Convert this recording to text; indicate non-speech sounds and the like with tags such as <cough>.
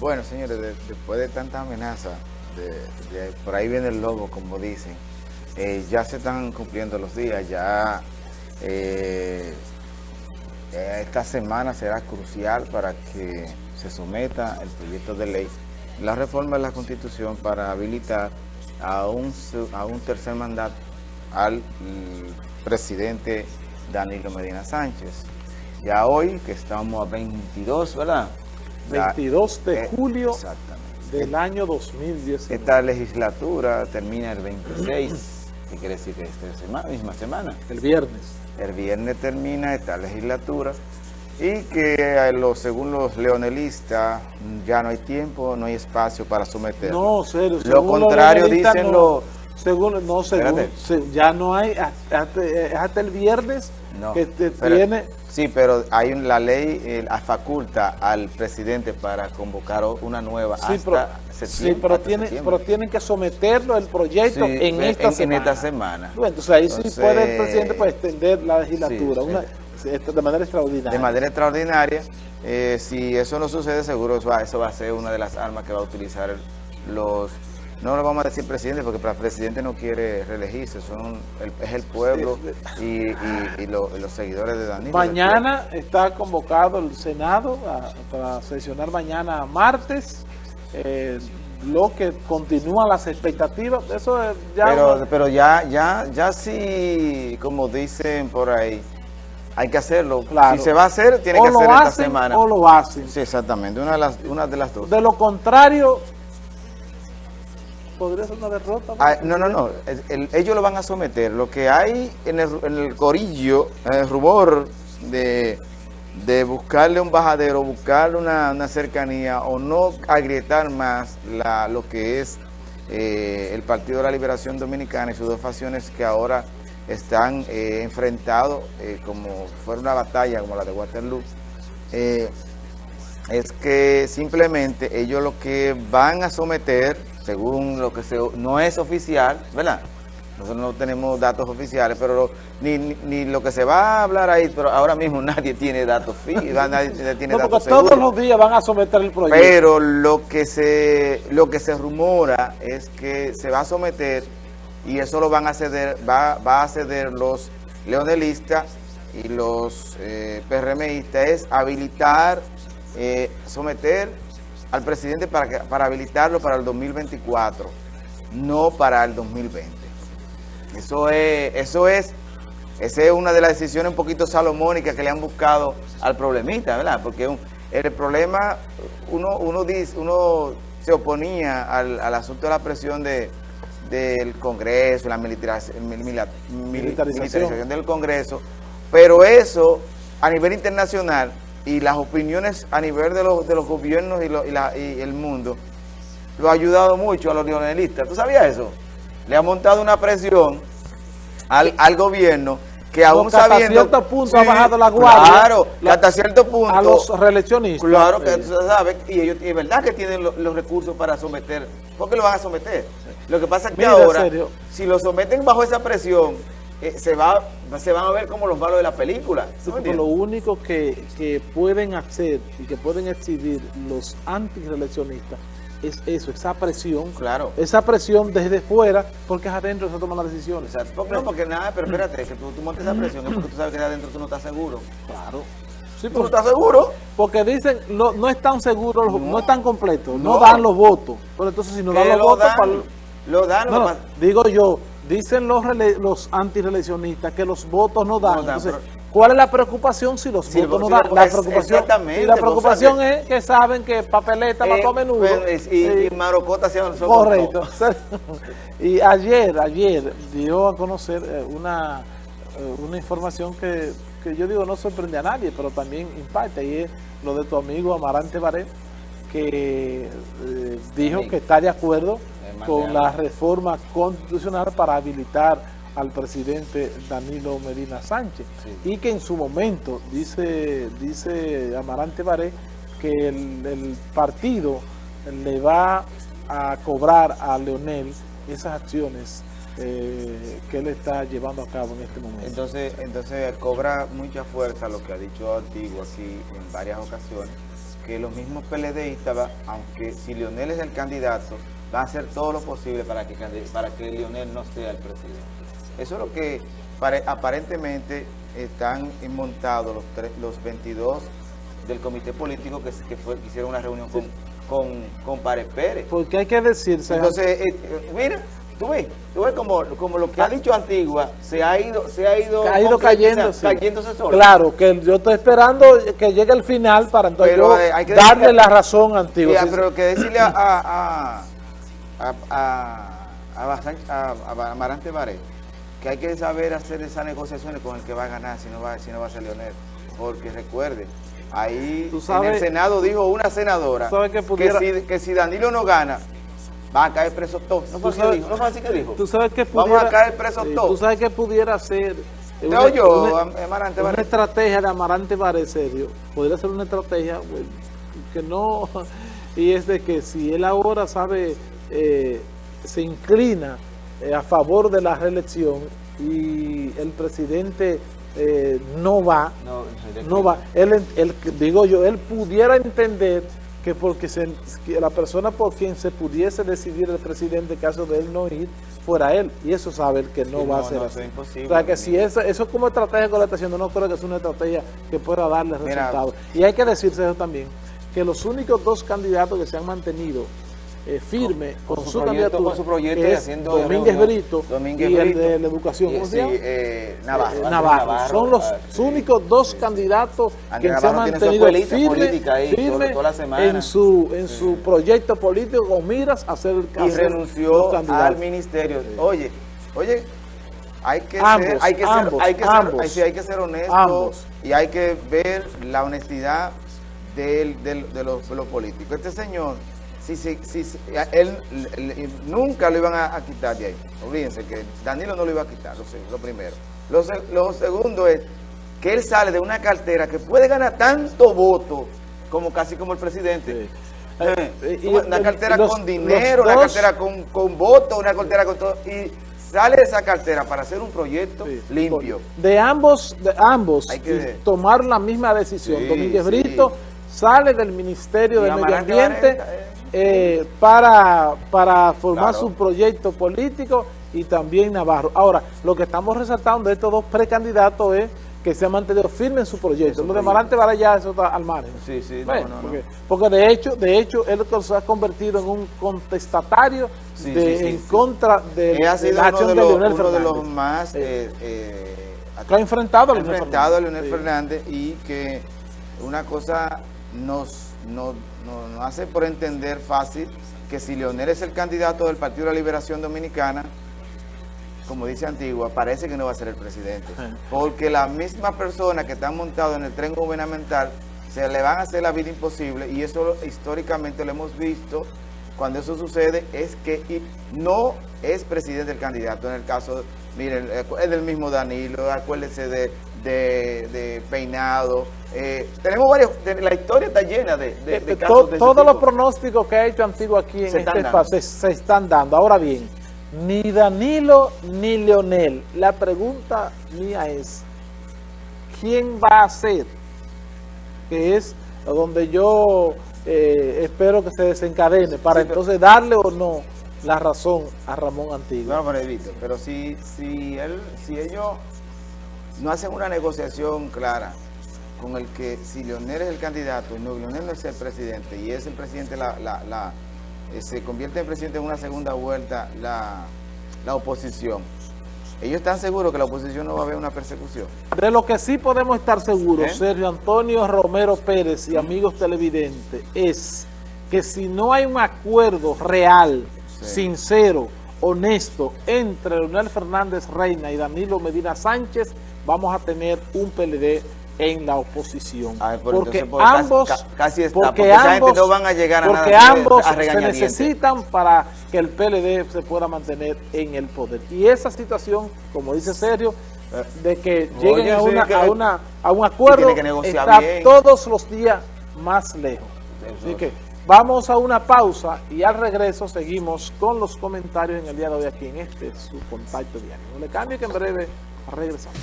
Bueno, señores, después de tanta amenaza, por ahí viene el lobo, como dicen, eh, ya se están cumpliendo los días, ya eh, eh, esta semana será crucial para que se someta el proyecto de ley, la reforma de la Constitución para habilitar a un, a un tercer mandato al presidente Danilo Medina Sánchez. Ya hoy, que estamos a 22, ¿verdad? 22 de eh, julio del año 2010. Esta legislatura termina el 26, ¿qué quiere decir que esta semana, misma semana? El viernes. El viernes termina esta legislatura y que eh, según los leonelistas ya no hay tiempo, no hay espacio para someterlo. No, serio. Lo contrario dicen los... Según, no, según, ya no hay, hasta, el viernes que tiene... Sí, pero hay la ley eh, faculta al presidente para convocar una nueva sí, hasta pero, septiembre. Sí, pero, tiene, pero tienen que someterlo el proyecto en, esta semana. en esta semana. Bueno, entonces ahí sí puede el presidente pues, extender la legislatura de manera extraordinaria. De manera extraordinaria. Eh, si eso no sucede, seguro eso eso va a ser una de las armas que va a utilizar los no lo vamos a decir presidente porque el presidente no quiere reelegirse, son es el pueblo y, los seguidores de Danilo. Mañana está convocado el Senado para sesionar mañana martes, eh, lo que continúa las expectativas, eso ya... Pero, pero ya, ya, ya sí, como dicen por ahí, hay que hacerlo. Si se va a hacer, tiene que hacer esta semana. O lo hacen. Sí, exactamente, una de las, una de las dos. De lo contrario podría ser una derrota. Ah, no, no, no, ellos lo van a someter. Lo que hay en el, corillo, en el rubor de, buscarle un bajadero, buscarle una, cercanía o no agrietar más lo que es eh, el Partido de la Liberación Dominicana y sus dos facciones que ahora están eh, enfrentados eh, como fuera una batalla como la de Waterloo, es que simplemente ellos lo que van a someter según lo que se, no es oficial, ¿verdad? Nosotros no tenemos datos oficiales, pero ni, ni, lo que se va a hablar ahí, pero ahora mismo <laughs> nadie tiene datos <laughs> nadie tiene no, porque todos los días van a someter el proyecto. Pero lo que se lo que se rumora es que se va a someter y eso lo van a ceder, va, va a ceder los leonelistas y los eh, PRMistas, es habilitar, eh, someter al presidente para, para habilitarlo para el 2024, no para el 2020. Eso es, eso es, esa es una de las decisiones un poquito salomónicas que le han buscado al problemita, ¿verdad? Porque el problema, uno, uno, dice, uno se oponía al, asunto de la presión de, del Congreso, la militarización del Congreso, pero eso a nivel internacional y las opiniones a nivel de los, de los gobiernos y, el mundo lo ha ayudado mucho a los neonelistas. ¿Tú sabías eso? Le ha montado una presión al, al gobierno que aún sabiendo... hasta cierto punto ha bajado la guardia. Claro, hasta cierto punto... A los reeleccionistas. Claro, que tú sabes, y ellos es verdad que tienen los recursos para someter. ¿Por qué lo van a someter? Lo que pasa es que ahora, si lo someten bajo esa presión eh, se, va, se van a ver como los malos de la película. lo único que, pueden hacer y que pueden exhibir los antireleccionistas es eso, esa presión. Claro. Esa presión desde fuera, porque es adentro se toman las decisiones. Porque, no, porque nada, pero espérate, que tú, tú montes esa presión es porque tú sabes que de adentro tú no estás seguro. Claro. Sí, ¿Tú no estás seguro? Porque dicen, no, no están seguros, no, no están completos, no. dan los votos. Pero entonces si no dan los votos... Lo dan, no, digo yo, Dicen los, los antireleccionistas que los votos no dan. Entonces, ¿cuál es la preocupación si los votos no dan? La preocupación, y la preocupación es que saben que papeleta va a menudo. y, y, marocota se Correcto. <laughs> y ayer, ayer dio a conocer eh, una, eh, una información que, que yo digo no sorprende a nadie, pero también impacta, y es lo de tu amigo Amarante Baré, que eh, dijo que está de acuerdo con la reforma constitucional para habilitar al presidente Danilo Medina Sánchez. Y que en su momento, dice, dice Amarante Baré, que el, partido le va a cobrar a Leonel esas acciones eh, que él está llevando a cabo en este momento. Entonces, entonces cobra mucha fuerza lo que ha dicho Antiguo aquí en varias ocasiones, que los mismos PLDistas, aunque si Lionel es el candidato, va a hacer todo lo posible para que, para que Lionel no sea el presidente. Eso es lo que pare- aparentemente están montados los, tres- los 22 del comité político que, que, fue, que hicieron una reunión con, con, con Párez Pérez. Porque hay que decirse... Entonces, eh, eh, mira, tú ves, tú ves como, como lo que ha dicho Antigua se ha ido, se ha ido, ha ido sí. cayéndose solo. Claro, que yo estoy esperando que llegue el final para entonces Pero, yo eh, hay que darle decirle- la razón a Antigua. Ah, Sí, pero que decirle <clears throat> a, a, a, a, a- Amarante Baré que hay que saber hacer esas negociaciones con el que va a ganar si no va, si no va a ser Leonel. Porque recuerde, ahí en el Senado dijo una senadora si, que si Danilo no gana, va a caer preso todo. ¿No fue así que dijo? ¿No fue así que dijo? Tú sabes que Vamos pudiera... a caer presos sí, todos. Tú sabes que pudiera ser... ¿Te oyó, Amarante una estrategia de Amarante Baré, serio. Podría ser una estrategia bueno, que no... Y es de que si él ahora sabe, eh, se inclina eh, a favor de la reelección y el presidente eh, no va, No, no va. Él, él- digo yo, él pudiera entender que porque se- que la persona por quien se pudiese decidir el presidente en caso de él no ir, fuera él. Y eso sabe él que no Sí, va a ser no, así. imposible, O sea que si eso, eso es como estrategia está haciendo, no creo que es una estrategia que pueda darle resultados. Y hay que decirse eso también, que los únicos dos candidatos que se han mantenido eh, firme con, con su su, proyecto- candidatura, con su proyecto que y es haciendo Domínguez reunión. Brito Domínguez y Brito. el de la educación. ¿Cómo Sí, se llama? eh, Navarro. Eh, Andrés Navarro. Son los sí. únicos dos candidatos que se han mantenido firme, en su en su proyecto político con miras a ser el y renunció al ministerio. Oye, oye, hay que Ambos, ser, hay que ambos, ser, hay que ambos. ser, hay, que ser honesto y hay que ver la honestidad del, del- de, los, de los políticos. Este señor, si, si, si, él, nunca lo iban a, a quitar de ahí. Olvídense que Danilo no lo iba a quitar, lo, primero. Lo, se- lo segundo es que él sale de una cartera que puede ganar tanto voto como casi como el presidente. Sí. <laughs> Eh, Eh, y una cartera los- con dinero, una cartera con, con votos, una cartera con todo. Y sale de esa cartera para hacer un proyecto Sí. limpio. De ambos, de ambos, Hay que- tomar la misma decisión. Sí, Domínguez. Brito sale del Ministerio Y de Medio Ambiente eh. Eh, para, para formar Claro. su proyecto político y también Navarro. Ahora, lo que estamos resaltando de estos dos precandidatos es que se han mantenido firmes en su proyecto. Lo de Varela ya eso está al margen. Sí, sí, no, Bueno, no, no. porque, porque de hecho, de hecho, él se ha convertido en un contestatario Sí, de, sí, sí, en contra de, Él ha de sido la acción de de, los, Leonel uno de los más... Eh, eh, que ha enfrentado a Leonel enfrentado a Fernández. Leonel Sí. Fernández y que una cosa nos, nos, nos- nos hace por entender fácil que si Leonel es el candidato del Partido de la Liberación Dominicana, como dice Antigua, parece que no va a ser el presidente. Porque las mismas personas que están montadas en el tren gubernamental se le van a hacer la vida imposible y eso históricamente lo hemos visto. Cuando eso sucede es que no es presidente el candidato. En el caso, miren, es del mismo Danilo, acuérdense de, de, de Peinado. Eh, tenemos varios, de- la historia está llena de, to- casos de todos los pronósticos que ha hecho Antiguo aquí en Se este están dando. espacio se, están dando. Ahora bien, ni Danilo ni Leonel. La pregunta mía es, ¿quién va a ser? Que es donde yo eh, espero que se desencadene para Sí, entonces darle o no la razón a Ramón Antiguo. No, pero pero si, si, él, si ellos no hacen una negociación clara con el que si Leonel es el candidato y no, Leonel no es el presidente y es el presidente, la, la, la, eh, se convierte en presidente en una segunda vuelta la, la oposición. Ellos están seguros que la oposición no va a haber una persecución. De lo que sí podemos estar seguros, ¿Eh? Sergio Antonio Romero Pérez y amigos televidentes, es que si no hay un acuerdo real, Sí. sincero, honesto entre Leonel Fernández Reina y Danilo Medina Sánchez, vamos a tener un PLD en la oposición. Porque entonces, pues, ambos, ca- casi está, porque porque esa gente ambos, no van a llegar a nada porque de- ambos a se necesitan para que el PLD se pueda mantener en el poder. Y esa situación, como dice Sergio, de que lleguen Oye, a, sí, una, que- a, una, a un acuerdo, que está bien. todos los días más lejos. Así que vamos a una pausa y al regreso seguimos con los comentarios en el día de hoy aquí en este su contacto diario. No le cambie que en breve regresamos.